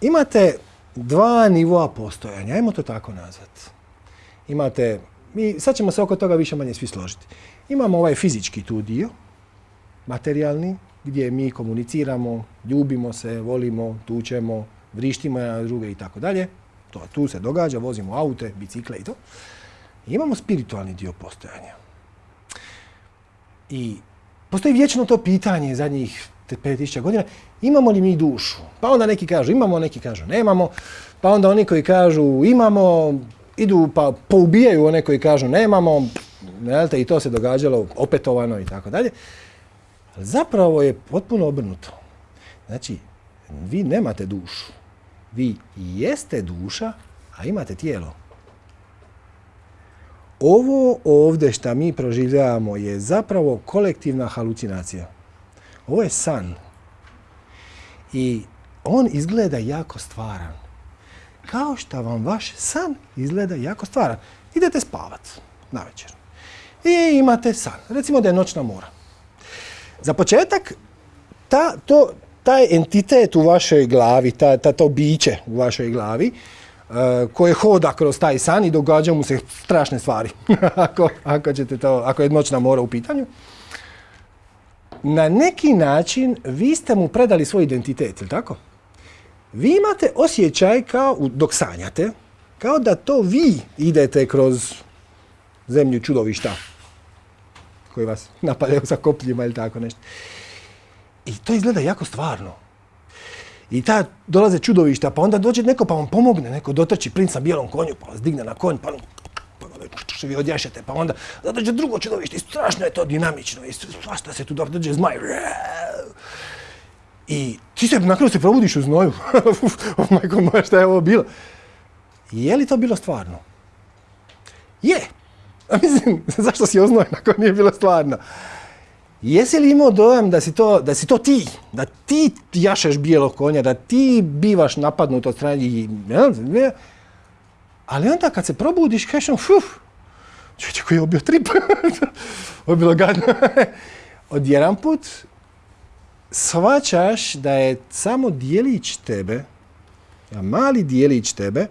imate dva nivoa postojanja, ajmo to tako nazvati. Imate, mi, sad ćemo se oko toga više manje svi složiti. Imamo ovaj fizički tu dio, materijalni, gdje mi komuniciramo, ljubimo se, volimo, tučemo, vrištimo na druge i tako dalje. To tu se događa, vozimo aute, bicikle i to. Imamo spiritualni dio postojanja. I postoji vječno to pitanje zadnjih 5000 godina, imamo li mi dušu? Pa onda neki kažu imamo, neki kažu nemamo, pa onda oni koji kažu imamo, idu pa poubijaju one koji kažu nemamo, i to se događalo opetovano i tako dalje. Zapravo je potpuno obrnuto. Znači, vi nemate dušu. Vi jeste duša, a imate tijelo. Ovo ovdje što mi proživljavamo je zapravo kolektivna halucinacija. Ovo je san. I on izgleda jako stvaran. Kao što vam vaš san izgleda jako stvaran. Idete spavat na večer. I imate san. Recimo da je noćna mora. Za početak, ta, to, taj entitet u vašoj glavi, ta, ta, to biće u vašoj glavi, uh, koje hoda kroz taj san i događa mu se strašne stvari, ako, ako, ćete to, ako je noćna mora u pitanju, na neki način vi ste mu predali svoj identitet, ili tako? Vi imate osjećaj kao, dok sanjate, kao da to vi idete kroz zemlju čudovišta koji vas napadaju sa kopljima ili tako nešto. I to izgleda jako stvarno. I ta dolaze čudovišta, pa onda dođe neko pa vam pomogne, neko dotrči princ sa bijelom konju, pa vas digne na konj, pa, pa vi odješete, pa onda dođe drugo čudovište i strašno je to dinamično i svašta se tu dođe zmaj. I ti se na kraju se probudiš u znoju. oh majko moja, šta je ovo bilo? Je li to bilo stvarno? Je. A mislim, zašto si oznojen ako nije bilo stvarno? Jesi li imao dojam da si, to, da si to ti, da ti jašeš bijelog konja, da ti bivaš napadnut od strane ali onda kad se probudiš, kažeš, fuf, čovječe koji je obio trip, ovo je bilo gadno. Odjedan put shvaćaš da je samo dijelić tebe, mali dijelić tebe,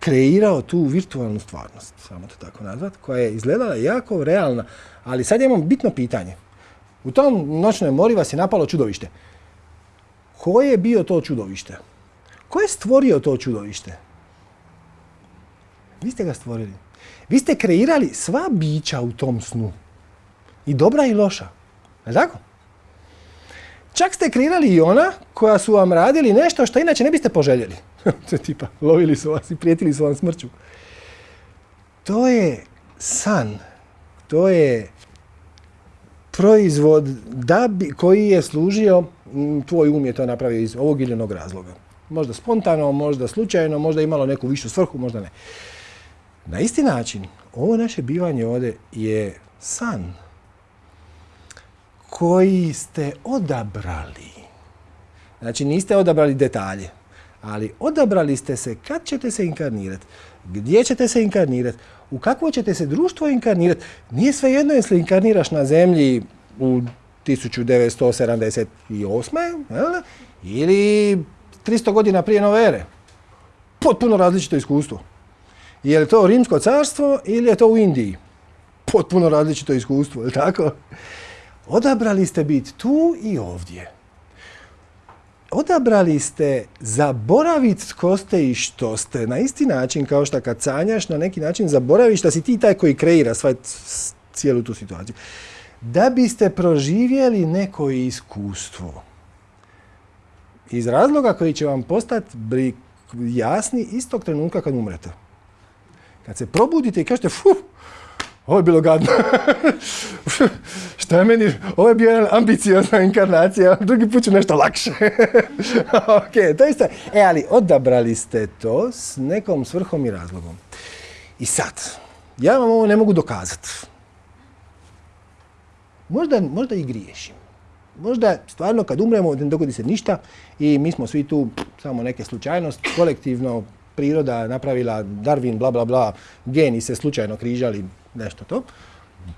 kreirao tu virtualnu stvarnost, samo to tako nazvat, koja je izgledala jako realna. Ali sad imam bitno pitanje. U tom noćnoj mori vas je napalo čudovište. Ko je bio to čudovište? Ko je stvorio to čudovište? Vi ste ga stvorili. Vi ste kreirali sva bića u tom snu. I dobra i loša. Je tako? Čak ste kreirali i ona koja su vam radili nešto što inače ne biste poželjeli. tipa, lovili su vas i prijetili su vam smrću. To je san. To je proizvod da bi, koji je služio, tvoj um je to napravio iz ovog ili onog razloga. Možda spontano, možda slučajno, možda imalo neku višu svrhu, možda ne. Na isti način, ovo naše bivanje ovdje je san koji ste odabrali. Znači niste odabrali detalje, ali odabrali ste se kad ćete se inkarnirati, gdje ćete se inkarnirati, u kakvo ćete se društvo inkarnirati. Nije sve jedno jesli inkarniraš na zemlji u 1978. ili 300 godina prije nove ere. Potpuno različito iskustvo. Je li to Rimsko carstvo ili je to u Indiji? Potpuno različito iskustvo, je li tako? Odabrali ste biti tu i ovdje. Odabrali ste zaboraviti tko ste i što ste. Na isti način kao što kad sanjaš, na neki način zaboraviš da si ti taj koji kreira sva, cijelu tu situaciju. Da biste proživjeli neko iskustvo. Iz razloga koji će vam postati jasni istog trenutka kad umrete. Kad se probudite i kažete, fuh, ovo je bilo gadno. Šta je meni, ovo je bio jedna ambiciozna inkarnacija, drugi put ću nešto lakše. ok, to isto. E, ali odabrali ste to s nekom svrhom i razlogom. I sad, ja vam ovo ne mogu dokazati. Možda, možda i griješim. Možda stvarno kad umremo ne dogodi se ništa i mi smo svi tu samo neke slučajnosti, kolektivno priroda napravila Darwin, bla bla bla, geni se slučajno križali, nešto to.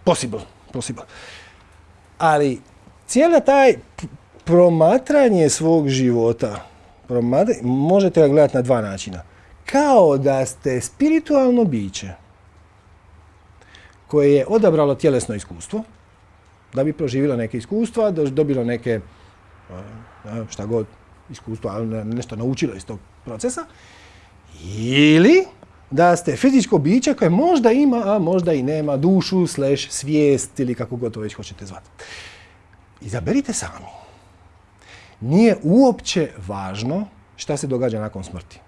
Possible, possible. Ali cijela taj promatranje svog života možete ga gledati na dva načina. Kao da ste spiritualno biće koje je odabralo tjelesno iskustvo, da bi proživjelo neke iskustva, dobilo neke, šta god, iskustva, ali nešto naučilo iz tog procesa. Ili da ste fizičko biće koje možda ima, a možda i nema dušu, slash svijest ili kako god to već hoćete zvati. Izaberite sami. Nije uopće važno šta se događa nakon smrti.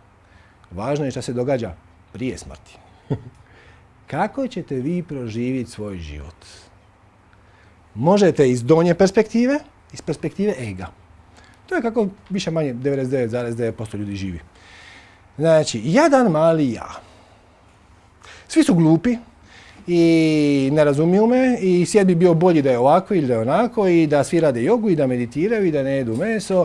Važno je šta se događa prije smrti. Kako ćete vi proživjeti svoj život? Možete iz donje perspektive, iz perspektive ega. To je kako više manje 99,9% ljudi živi. Znači, jedan mali ja. Svi su glupi i ne razumiju me i svijet bi bio bolji da je ovako ili da je onako i da svi rade jogu i da meditiraju i da ne jedu meso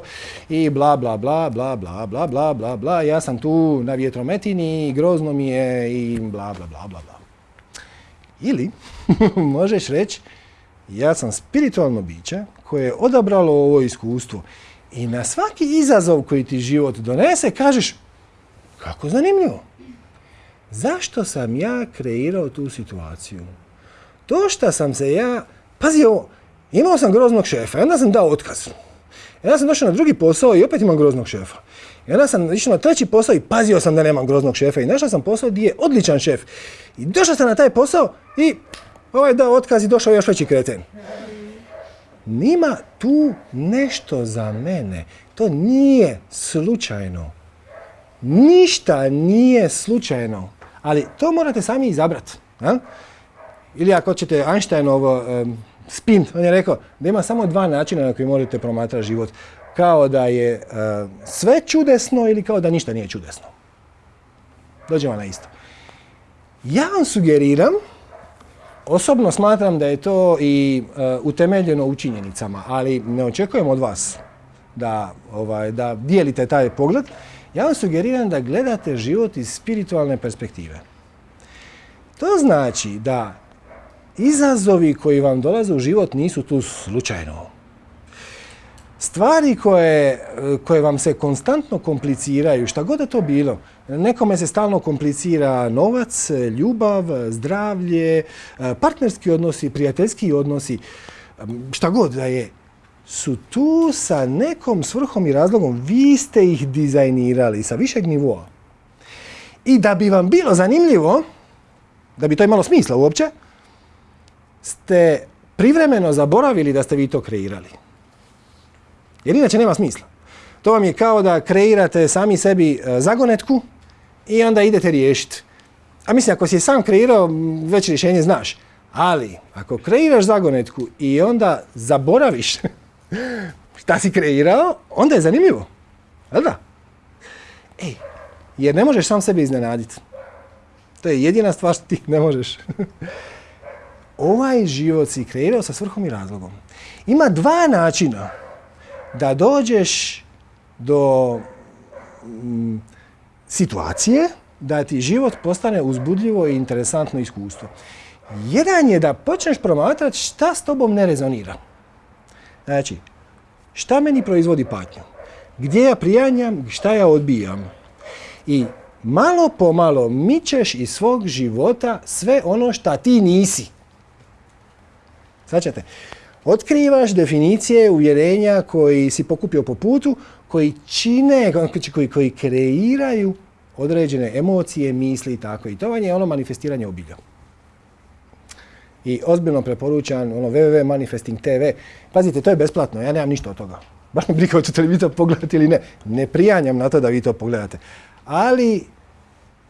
i bla bla bla bla bla bla bla bla bla. Ja sam tu na vjetrometini, grozno mi je i bla bla bla bla bla. Ili možeš reći ja sam spiritualno biće koje je odabralo ovo iskustvo i na svaki izazov koji ti život donese kažeš kako zanimljivo. Zašto sam ja kreirao tu situaciju? To što sam se ja... Pazi ovo, imao sam groznog šefa, onda sam dao otkaz. Onda sam došao na drugi posao i opet imam groznog šefa. I onda sam išao na treći posao i pazio sam da nemam groznog šefa. I našao sam posao gdje je odličan šef. I došao sam na taj posao i ovaj dao otkaz i došao još veći kreten. Nima tu nešto za mene. To nije slučajno. Ništa nije slučajno. Ali to morate sami izabrati. Ili ako ćete Einsteinov spin, on je rekao da ima samo dva načina na koji možete promatrati život. Kao da je sve čudesno ili kao da ništa nije čudesno. Dođemo na isto. Ja vam sugeriram, osobno smatram da je to i utemeljeno u činjenicama, ali ne očekujem od vas da, ovaj, da dijelite taj pogled. Ja vam sugeriram da gledate život iz spiritualne perspektive. To znači da izazovi koji vam dolaze u život nisu tu slučajno. Stvari koje, koje vam se konstantno kompliciraju, šta god je to bilo, nekome se stalno komplicira novac, ljubav, zdravlje, partnerski odnosi, prijateljski odnosi, šta god da je, su tu sa nekom svrhom i razlogom. Vi ste ih dizajnirali sa višeg nivoa. I da bi vam bilo zanimljivo, da bi to imalo smisla uopće, ste privremeno zaboravili da ste vi to kreirali. Jer inače nema smisla. To vam je kao da kreirate sami sebi e, zagonetku i onda idete riješiti. A mislim, ako si je sam kreirao, već rješenje znaš. Ali, ako kreiraš zagonetku i onda zaboraviš šta si kreirao, onda je zanimljivo. Jel da? Ej, jer ne možeš sam sebe iznenaditi. To je jedina stvar što ti ne možeš. ovaj život si kreirao sa svrhom i razlogom. Ima dva načina da dođeš do mm, situacije da ti život postane uzbudljivo i interesantno iskustvo. Jedan je da počneš promatrati šta s tobom ne rezonira. Znači, šta meni proizvodi patnju? Gdje ja prijanjam, šta ja odbijam? I malo po malo mičeš iz svog života sve ono šta ti nisi. Svaćate? Otkrivaš definicije uvjerenja koji si pokupio po putu, koji čine, koji, koji kreiraju određene emocije, misli i tako. I to vam je ono manifestiranje obilja i ozbiljno preporučan ono www.manifesting TV. Pazite, to je besplatno, ja nemam ništa od toga. Baš me briga hoćete li vi to pogledati ili ne. Ne prijanjam na to da vi to pogledate. Ali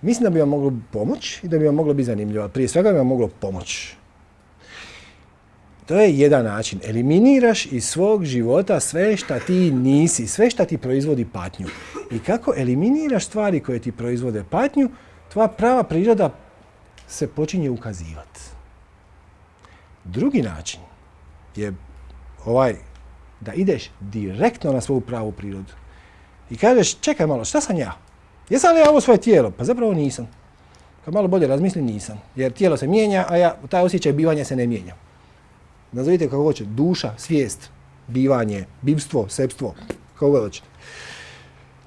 mislim da bi vam moglo pomoć i da bi vam moglo biti zanimljivo. Prije svega bi vam moglo pomoć. To je jedan način. Eliminiraš iz svog života sve šta ti nisi, sve šta ti proizvodi patnju. I kako eliminiraš stvari koje ti proizvode patnju, tvoja prava priroda se počinje ukazivati. Drugi način je ovaj da ideš direktno na svoju pravu prirodu. I kažeš, čekaj malo, šta sam ja? Jesam li ja ovo svoje tijelo? Pa zapravo nisam. Kad malo bolje razmislim, nisam. Jer tijelo se mijenja, a ja, taj osjećaj bivanja se ne mijenja. Nazovite kako hoće, duša, svijest, bivanje, bivstvo, sepstvo, kako god hoćete.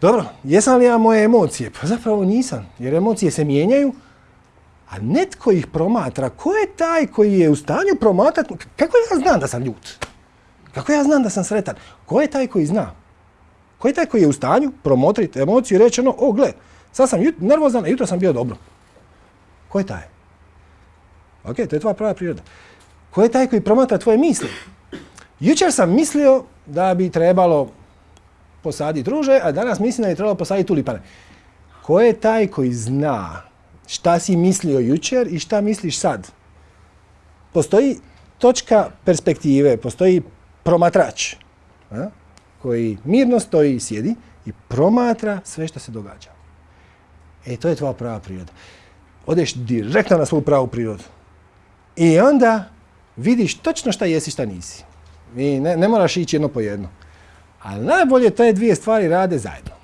dobro, jesam li ja moje emocije? Pa zapravo nisam, jer emocije se mijenjaju, a netko ih promatra. Ko je taj koji je u stanju promatrati? Kako ja znam da sam ljut? Kako ja znam da sam sretan? Ko je taj koji zna? Ko je taj koji je u stanju promotriti emociju i reći ono, o gle, sad sam nervozan, a jutro sam bio dobro. Ko je taj? Ok, to je tvoja prava priroda. Ko je taj koji promatra tvoje misli? Jučer sam mislio da bi trebalo posaditi ruže, a danas mislim da bi trebalo posaditi tulipane. Ko je taj koji zna šta si mislio jučer i šta misliš sad? Postoji točka perspektive, postoji promatrač koji mirno stoji i sjedi i promatra sve što se događa. E, to je tvoja prava priroda. Odeš direktno na svoju pravu prirodu. I onda vidiš točno šta jesi, šta nisi. I ne, ne moraš ići jedno po jedno. Ali najbolje te dvije stvari rade zajedno.